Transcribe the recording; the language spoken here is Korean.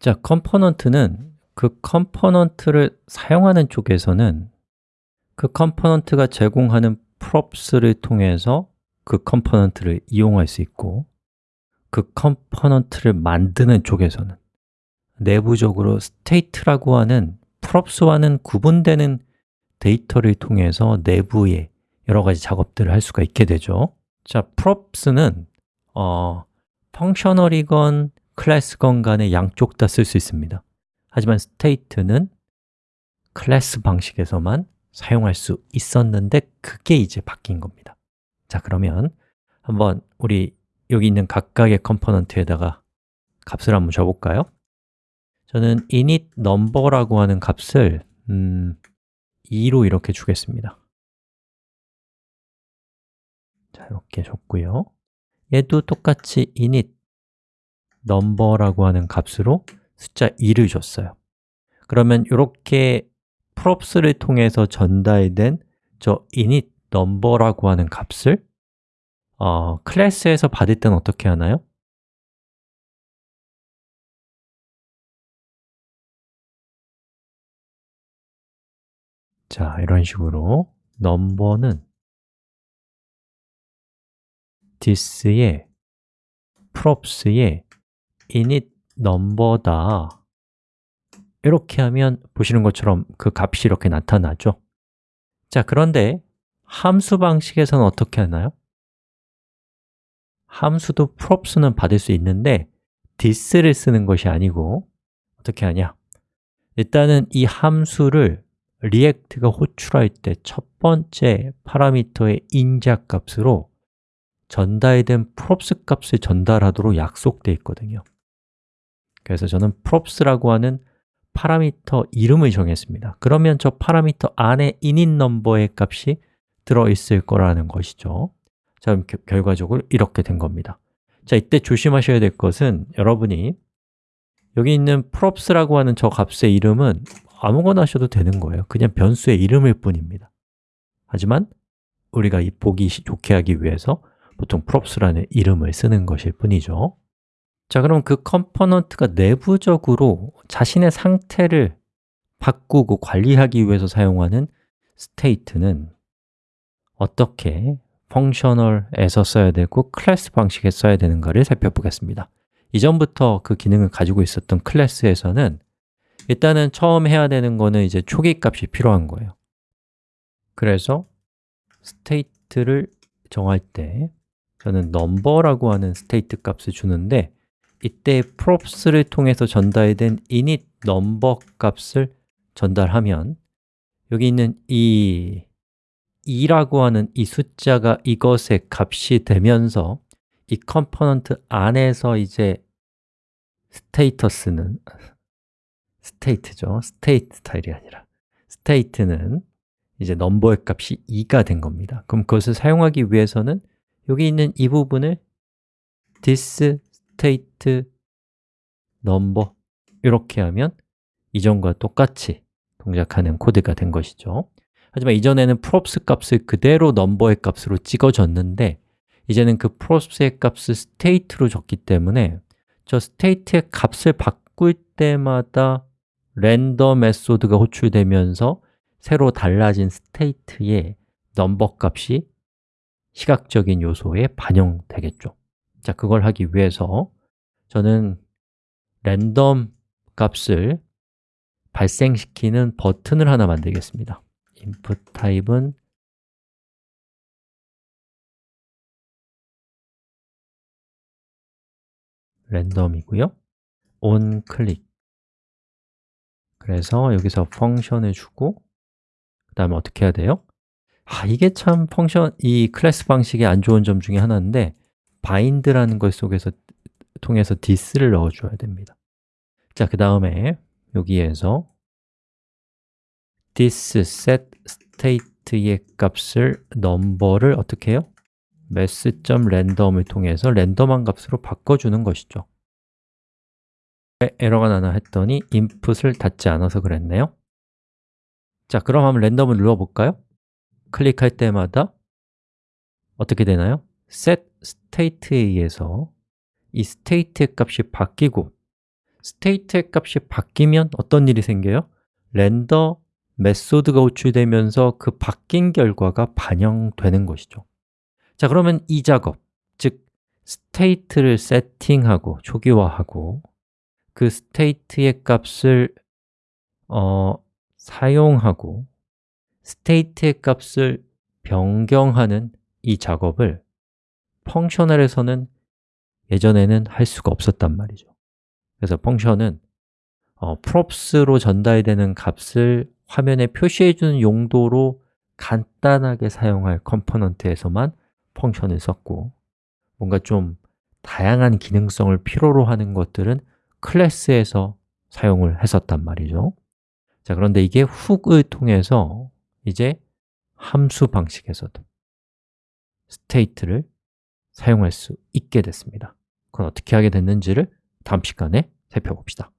자, component는 그 component를 사용하는 쪽에서는 그 component가 제공하는 props를 통해서 그 component를 이용할 수 있고 그 component를 만드는 쪽에서는 내부적으로 state라고 하는 props와는 구분되는 데이터를 통해서 내부에 여러 가지 작업들을 할 수가 있게 되죠. 자, props는 어, functional이건 class건 간에 양쪽 다 쓸 수 있습니다. 하지만 state는 class 방식에서만 사용할 수 있었는데 그게 이제 바뀐 겁니다. 자, 그러면 한번 우리 여기 있는 각각의 component에다가 값을 한번 줘볼까요? 저는 init number라고 하는 값을 음, 2로 이렇게 주겠습니다. 자, 이렇게 줬고요. 얘도 똑같이 init number라고 하는 값으로 숫자 2를 줬어요 그러면 이렇게 props를 통해서 전달된 저 init number라고 하는 값을 어, 클래스에서 받을 때는 어떻게 하나요? 자, 이런 식으로 넘버는 this의 props의 init number다 이렇게 하면 보시는 것처럼 그 값이 이렇게 나타나죠 자, 그런데 함수 방식에서는 어떻게 하나요? 함수도 props는 받을 수 있는데 this를 쓰는 것이 아니고 어떻게 하냐? 일단은 이 함수를 React가 호출할 때 첫 번째 파라미터의 인자 값으로 전달된 props 값을 전달하도록 약속되어 있거든요 그래서 저는 props라고 하는 파라미터 이름을 정했습니다. 그러면 저 파라미터 안에 init number의 값이 들어있을 거라는 것이죠. 자, 그럼 결과적으로 이렇게 된 겁니다. 자, 이때 조심하셔야 될 것은 여러분이 여기 있는 props라고 하는 저 값의 이름은 아무거나 하셔도 되는 거예요. 그냥 변수의 이름일 뿐입니다. 하지만 우리가 이 보기 좋게 하기 위해서 보통 props라는 이름을 쓰는 것일 뿐이죠 자, 그럼 그 component가 내부적으로 자신의 상태를 바꾸고 관리하기 위해서 사용하는 state는 어떻게 펑셔널에서 써야 되고 클래스 방식에 써야 되는가를 살펴보겠습니다. 이전부터 그 기능을 가지고 있었던 클래스에서는 일단은 처음 해야 되는 거는 이제 초기 값이 필요한 거예요. 그래서 state를 정할 때 저는 number라고 하는 state 값을 주는데 이때 props를 통해서 전달된 init number 값을 전달하면 여기 있는 이 2라고 하는 이 숫자가 이것의 값이 되면서 이 component 안에서 이제 status는 state죠. state 스타일이 아니라 state는 이제 number의 값이 2가 된 겁니다. 그럼 그것을 사용하기 위해서는 여기 있는 이 부분을 this state number 이렇게 하면 이전과 똑같이 동작하는 코드가 된 것이죠. 하지만 이전에는 props 값을 그대로 number의 값으로 찍어줬는데 이제는 그 props의 값을 state로 줬기 때문에 저 state의 값을 바꿀 때마다 render method가 호출되면서 새로 달라진 state의 number 값이 시각적인 요소에 반영되겠죠 자, 그걸 하기 위해서 저는 랜덤 값을 발생시키는 버튼을 하나 만들겠습니다. input 타입은 랜덤이고요. on 클릭 그래서 여기서 펑션을 주고 그 다음에 어떻게 해야 돼요? 아, 이게 참 펑션, 이 클래스 방식의 안 좋은 점 중에 하나인데 bind라는 것 속에서 통해서 this를 넣어줘야 됩니다 자, 그 다음에 여기에서 this set state의 값을 number를 어떻게 해요? mass.random을 통해서 랜덤한 값으로 바꿔주는 것이죠 왜 에러가 나나 했더니 input을 닫지 않아서 그랬네요 자, 그럼 한번 random을 눌러볼까요? 클릭할 때마다 어떻게 되나요? Set state에 의해서 이 state의 값이 바뀌고 state의 값이 바뀌면 어떤 일이 생겨요? render method가 호출되면서 그 바뀐 결과가 반영되는 것이죠 자, 그러면 이 작업, 즉 state를 세팅하고 초기화하고 그 state의 값을 어, 사용하고 state의 값을 변경하는 이 작업을 functional에서는 예전에는 할 수가 없었단 말이죠. 그래서 function은 어, props로 전달되는 값을 화면에 표시해주는 용도로 간단하게 사용할 component에서만 function을 썼고 뭔가 좀 다양한 기능성을 필요로 하는 것들은 클래스에서 사용을 했었단 말이죠. 자, 그런데 이게 훅을 통해서 이제 함수 방식에서도 스테이트를 사용할 수 있게 됐습니다. 그럼 어떻게 하게 됐는지를 다음 시간에 살펴봅시다